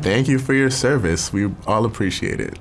Thank you for your service. We all appreciate it.